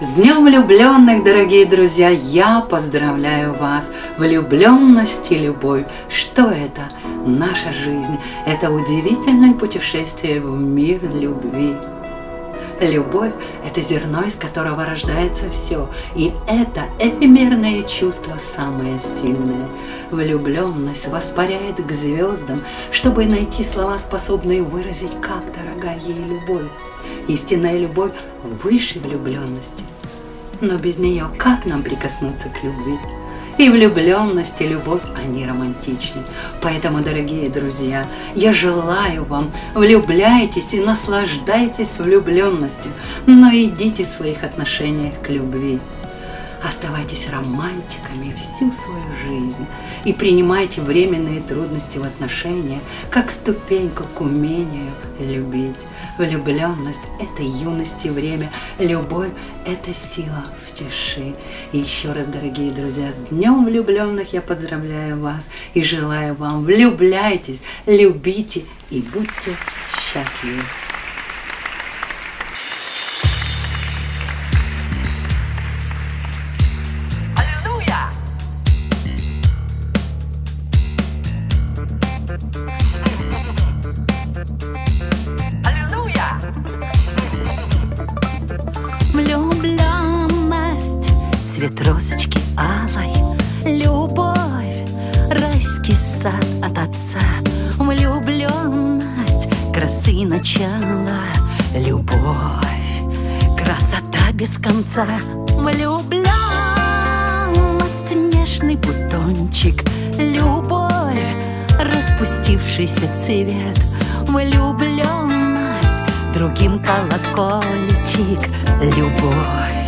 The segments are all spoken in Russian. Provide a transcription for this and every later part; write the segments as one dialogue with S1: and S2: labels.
S1: С Днем влюбленных, дорогие друзья! Я поздравляю вас! Влюбленность и любовь. Что это? Наша жизнь. Это удивительное путешествие в мир любви. Любовь – это зерно, из которого рождается все. И это эфемерное чувство самое сильное. Влюбленность воспаряет к звездам, чтобы найти слова, способные выразить, как дорога ей любовь. Истинная любовь выше влюбленности. Но без нее как нам прикоснуться к любви? И влюбленность, и любовь, они романтичны. Поэтому, дорогие друзья, я желаю вам, влюбляйтесь и наслаждайтесь влюбленностью, но идите в своих отношениях к любви. Оставайтесь романтиками всю свою жизнь и принимайте временные трудности в отношениях как ступеньку к умению любить. Влюбленность – это юность и время, любовь – это сила в тиши. И еще раз, дорогие друзья, с Днем влюбленных я поздравляю вас и желаю вам влюбляйтесь, любите и будьте счастливы.
S2: Цвет розочки алой Любовь, райский сад от отца. Влюбленность, красы начала Любовь, красота без конца. Влюбленность, нежный бутончик Любовь, распустившийся цвет. Влюбленность, другим колокольчик Любовь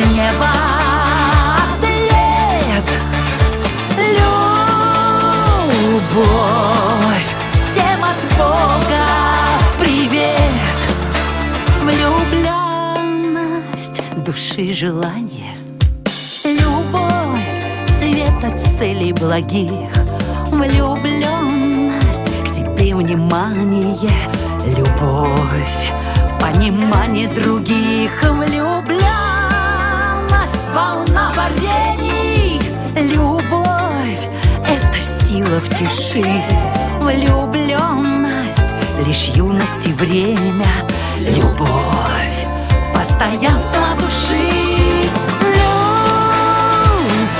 S2: с неба ответ. Любовь, всем от Бога привет. Влюбленность души желание. Любовь, свет от целей благих. Влюбленность к себе внимание. Любовь, понимание других. Влюбленность, волна варений. Любовь, это сила в тиши. Влюбленность, лишь юность и время. Любовь, постоянство души.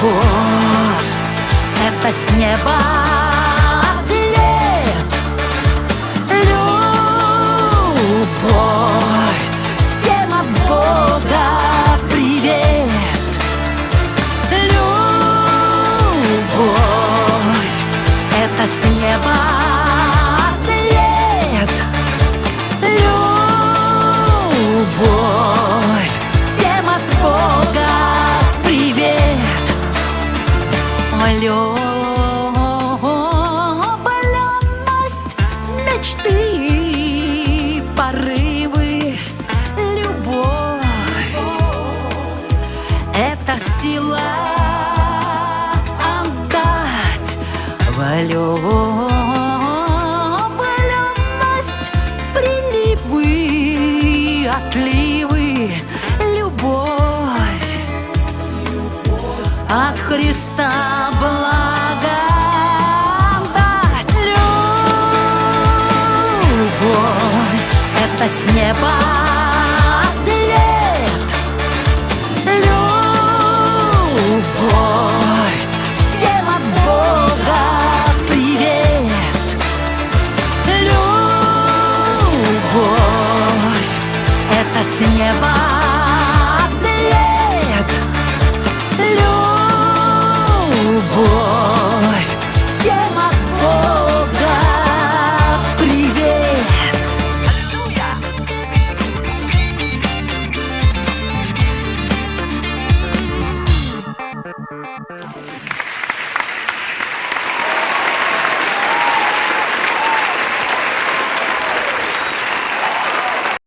S2: Любовь, это с неба Сила отдать Влюбленность, приливы, отливы, любовь от Христа благодать. Любовь — это с неба с неба ответ Любовь всем от Бога привет Аллилуйя!